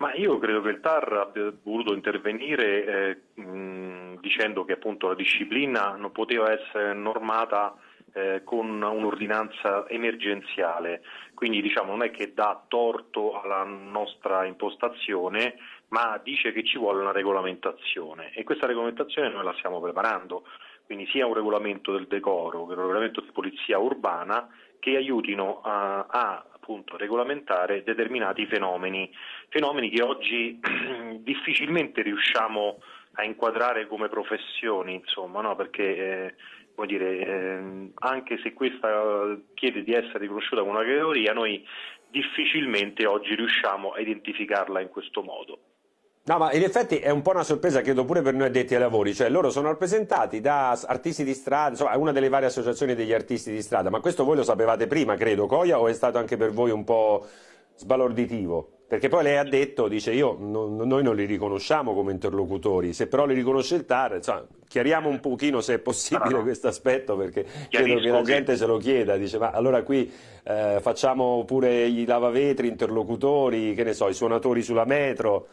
Ma io credo che il TAR abbia voluto intervenire eh, mh, dicendo che appunto la disciplina non poteva essere normata eh, con un'ordinanza emergenziale, quindi diciamo, non è che dà torto alla nostra impostazione, ma dice che ci vuole una regolamentazione. E questa regolamentazione noi la stiamo preparando, quindi sia un regolamento del decoro che un regolamento di polizia urbana che aiutino a, a appunto, regolamentare determinati fenomeni, fenomeni che oggi difficilmente riusciamo a inquadrare come professioni, insomma, no? perché eh, dire, eh, anche se questa chiede di essere riconosciuta come una categoria, noi difficilmente oggi riusciamo a identificarla in questo modo. No, ma in effetti è un po' una sorpresa, credo pure per noi addetti ai lavori, cioè loro sono rappresentati da artisti di strada, insomma, una delle varie associazioni degli artisti di strada, ma questo voi lo sapevate prima, credo, Coia, o è stato anche per voi un po' sbalorditivo? Perché poi lei ha detto, dice io, no, noi non li riconosciamo come interlocutori, se però li riconosce il TAR, insomma, chiariamo un pochino se è possibile no, questo aspetto, perché credo che la gente se lo chieda, dice ma allora qui eh, facciamo pure i lavavetri, interlocutori, che ne so, i suonatori sulla metro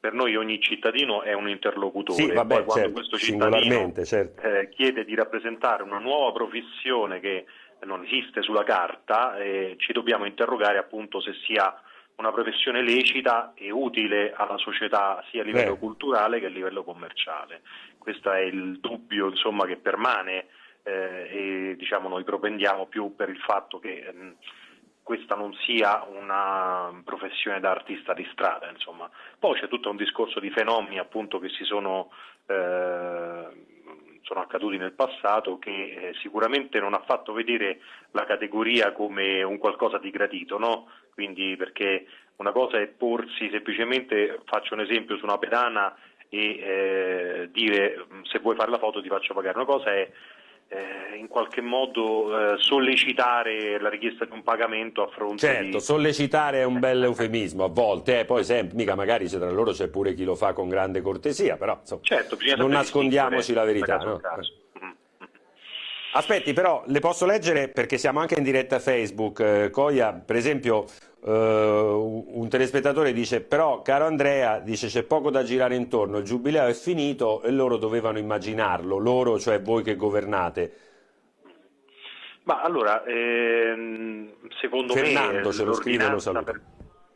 per noi ogni cittadino è un interlocutore. Sì, vabbè, Poi quando certo, questo cittadino certo. eh, chiede di rappresentare una nuova professione che non esiste sulla carta, eh, ci dobbiamo interrogare appunto se sia una professione lecita e utile alla società sia a livello Beh. culturale che a livello commerciale. Questo è il dubbio insomma, che permane eh, e diciamo, noi propendiamo più per il fatto che mh, questa non sia una professione da artista di strada. Insomma. Poi c'è tutto un discorso di fenomeni appunto, che si sono, eh, sono, accaduti nel passato che eh, sicuramente non ha fatto vedere la categoria come un qualcosa di gradito, no? Quindi perché una cosa è porsi semplicemente, faccio un esempio su una pedana e eh, dire se vuoi fare la foto ti faccio pagare, una cosa è eh, in qualche modo eh, sollecitare la richiesta di un pagamento a fronte certo, di... Certo, sollecitare è un bel eufemismo a volte, eh, poi sempre, mica magari tra loro c'è pure chi lo fa con grande cortesia, però insomma, certo, non nascondiamoci la verità. No? Aspetti, però le posso leggere perché siamo anche in diretta Facebook. Eh, Coia, per esempio, Uh, un telespettatore dice però caro Andrea dice c'è poco da girare intorno il giubileo è finito e loro dovevano immaginarlo loro cioè voi che governate. Ma allora ehm, secondo Fernando, me Fernando ce lo scrive lo saluto per...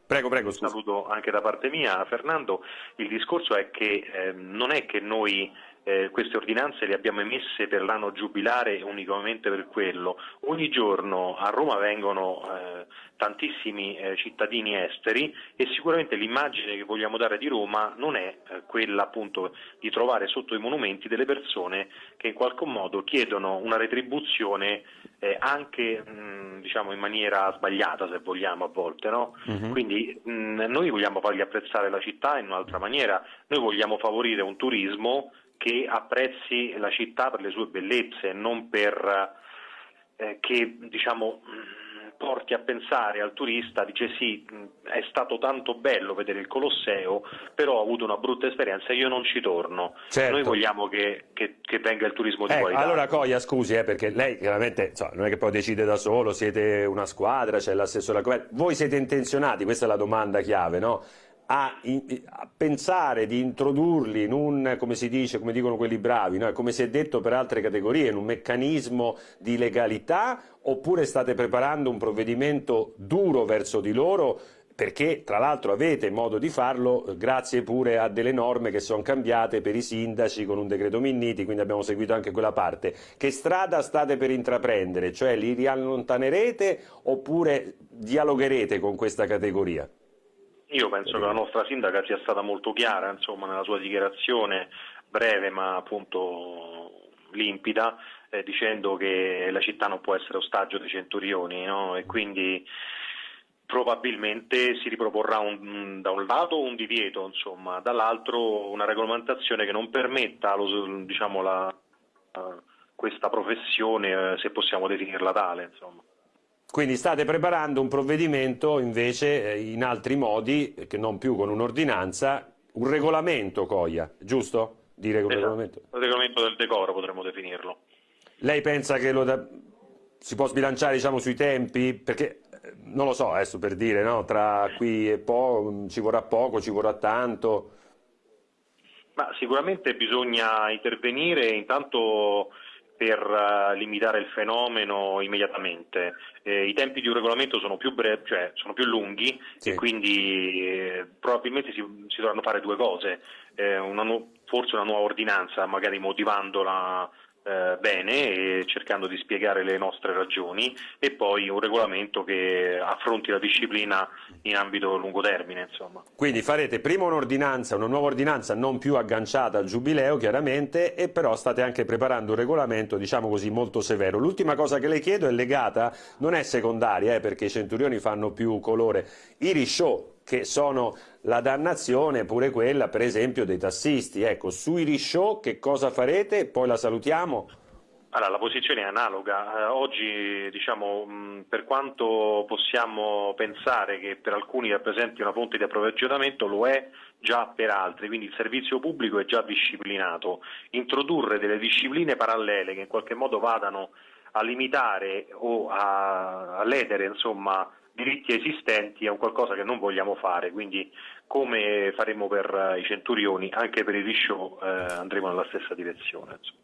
prego prego scusa. saluto anche da parte mia Fernando. Il discorso è che eh, non è che noi eh, queste ordinanze le abbiamo emesse per l'anno giubilare unicamente per quello. Ogni giorno a Roma vengono eh, tantissimi eh, cittadini esteri e sicuramente l'immagine che vogliamo dare di Roma non è eh, quella appunto di trovare sotto i monumenti delle persone che in qualche modo chiedono una retribuzione eh, anche mh, diciamo in maniera sbagliata se vogliamo a volte. No? Uh-huh. Quindi mh, noi vogliamo fargli apprezzare la città in un'altra maniera, noi vogliamo favorire un turismo che apprezzi la città per le sue bellezze, non per eh, che diciamo, porti a pensare al turista, dice sì, è stato tanto bello vedere il Colosseo, però ho avuto una brutta esperienza, io non ci torno. Certo. Noi vogliamo che, che, che, venga il turismo di eh, qualità. Allora Coia, scusi, eh, perché lei chiaramente insomma, non è che poi decide da solo, siete una squadra, c'è l'assessore, voi siete intenzionati, questa è la domanda chiave, no? A, a, pensare di introdurli in un, come si dice, come dicono quelli bravi, no? come si è detto per altre categorie, in un meccanismo di legalità oppure state preparando un provvedimento duro verso di loro perché tra l'altro avete modo di farlo grazie pure a delle norme che sono cambiate per i sindaci con un decreto Minniti, quindi abbiamo seguito anche quella parte. Che strada state per intraprendere? Cioè li riallontanerete oppure dialogherete con questa categoria? Io penso che la nostra sindaca sia stata molto chiara insomma, nella sua dichiarazione, breve ma appunto limpida, eh, dicendo che la città non può essere ostaggio dei centurioni no? e quindi probabilmente si riproporrà un, da un lato un divieto, insomma, dall'altro una regolamentazione che non permetta lo, diciamo, la, questa professione, uh, se possiamo definirla tale. Insomma. Quindi state preparando un provvedimento invece eh, in altri modi, che non più con un'ordinanza, un regolamento Coia, giusto? Dire esatto. regolamento. Il regolamento del decoro potremmo definirlo. Lei pensa che da... si può sbilanciare diciamo, sui tempi? Perché non lo so, adesso per dire, no? tra qui e poi ci vorrà poco, ci vorrà tanto. Ma sicuramente bisogna intervenire intanto per uh, limitare il fenomeno immediatamente. Eh, I tempi di un regolamento sono più, brevi, cioè sono più lunghi sì. e quindi eh, probabilmente si, si, dovranno fare due cose, eh, una forse una nuova ordinanza, magari motivandola eh, bene cercando di spiegare le nostre ragioni e poi un regolamento che affronti la disciplina in ambito lungo termine. Insomma. Quindi farete prima un'ordinanza, una nuova ordinanza non più agganciata al giubileo chiaramente e però state anche preparando un regolamento diciamo così molto severo. L'ultima cosa che le chiedo è legata, non è secondaria eh, perché i centurioni fanno più colore, i rishow che sono la dannazione pure quella per esempio dei tassisti. Ecco, sui rishow che cosa farete? Poi la salutiamo. Allora, la posizione è analoga. Eh, oggi, diciamo, per quanto possiamo pensare che per alcuni rappresenti una fonte di approvvigionamento, lo è già per altri, quindi il servizio pubblico è già disciplinato. Introdurre delle discipline parallele che in qualche modo vadano a limitare o a, a ledere insomma, diritti esistenti è un qualcosa che non vogliamo fare, quindi come faremo per i centurioni, anche per i rishow eh, andremo nella stessa direzione. Insomma.